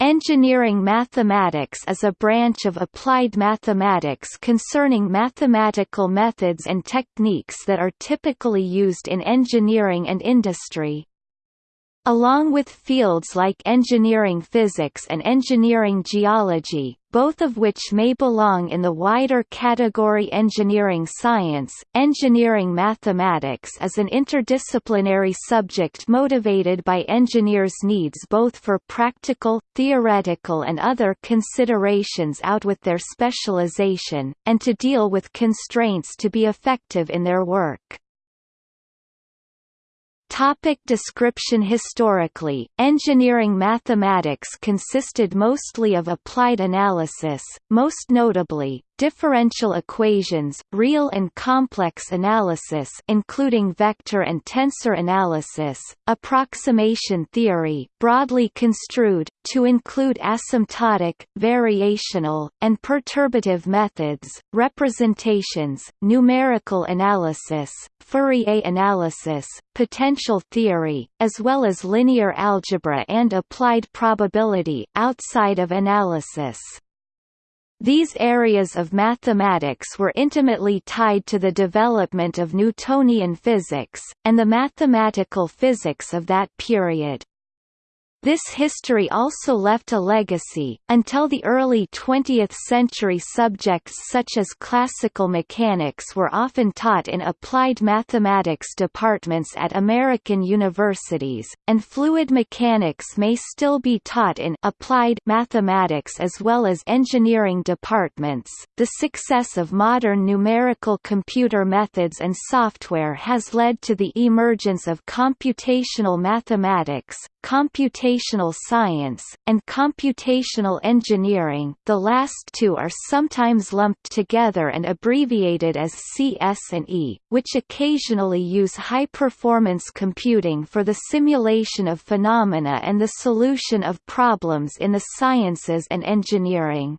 Engineering mathematics is a branch of applied mathematics concerning mathematical methods and techniques that are typically used in engineering and industry. Along with fields like engineering physics and engineering geology, both of which may belong in the wider category engineering science, engineering mathematics is an interdisciplinary subject motivated by engineers' needs both for practical, theoretical and other considerations out with their specialization, and to deal with constraints to be effective in their work. Topic description Historically, engineering mathematics consisted mostly of applied analysis, most notably, differential equations, real and complex analysis including vector and tensor analysis, approximation theory broadly construed, to include asymptotic, variational, and perturbative methods, representations, numerical analysis, Fourier analysis, potential theory, as well as linear algebra and applied probability outside of analysis. These areas of mathematics were intimately tied to the development of Newtonian physics, and the mathematical physics of that period. This history also left a legacy. Until the early 20th century, subjects such as classical mechanics were often taught in applied mathematics departments at American universities, and fluid mechanics may still be taught in applied mathematics as well as engineering departments. The success of modern numerical computer methods and software has led to the emergence of computational mathematics, computational science, and computational engineering the last two are sometimes lumped together and abbreviated as CS and E, which occasionally use high-performance computing for the simulation of phenomena and the solution of problems in the sciences and engineering.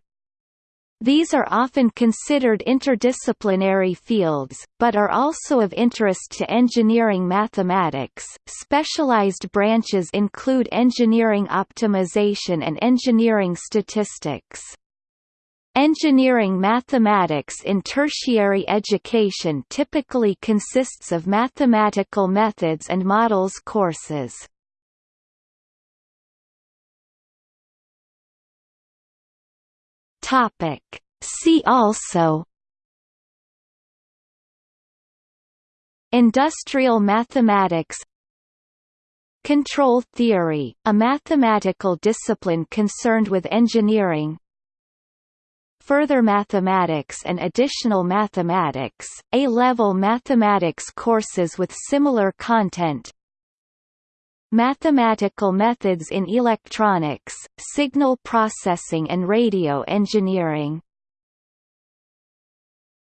These are often considered interdisciplinary fields, but are also of interest to engineering mathematics. Specialized branches include engineering optimization and engineering statistics. Engineering mathematics in tertiary education typically consists of mathematical methods and models courses. Topic. See also Industrial mathematics Control theory, a mathematical discipline concerned with engineering Further mathematics and additional mathematics, A-level mathematics courses with similar content Mathematical methods in electronics, signal processing and radio engineering